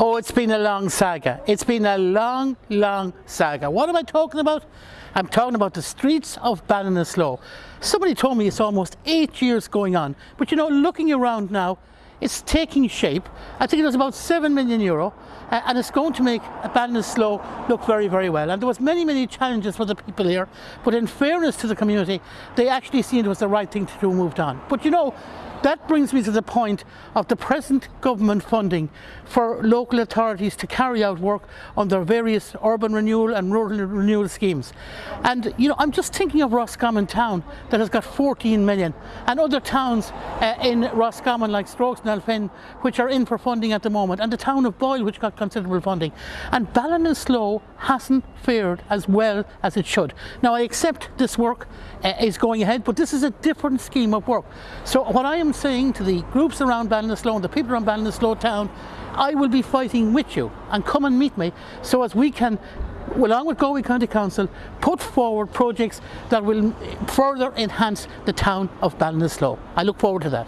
Oh, it's been a long saga. It's been a long, long saga. What am I talking about? I'm talking about the streets of Ballinasloe. Somebody told me it's almost eight years going on. But you know, looking around now, it's taking shape. I think it was about 7 million euro uh, and it's going to make Ballinasloe look very, very well. And there was many, many challenges for the people here, but in fairness to the community, they actually seen it was the right thing to do, moved on. But you know, that brings me to the point of the present government funding for local authorities to carry out work on their various urban renewal and rural renewal schemes. And you know, I'm just thinking of Roscommon town that has got 14 million and other towns uh, in Roscommon like Strokes and Elphin which are in for funding at the moment and the town of Boyle which got considerable funding. And Ballinasloe hasn't fared as well as it should. Now I accept this work uh, is going ahead but this is a different scheme of work. So what I am am saying to the groups around Ballinasloe and the people around Ballinasloe town, I will be fighting with you and come and meet me so as we can along with Galway County Council, put forward projects that will further enhance the town of Ballinasloe. I look forward to that.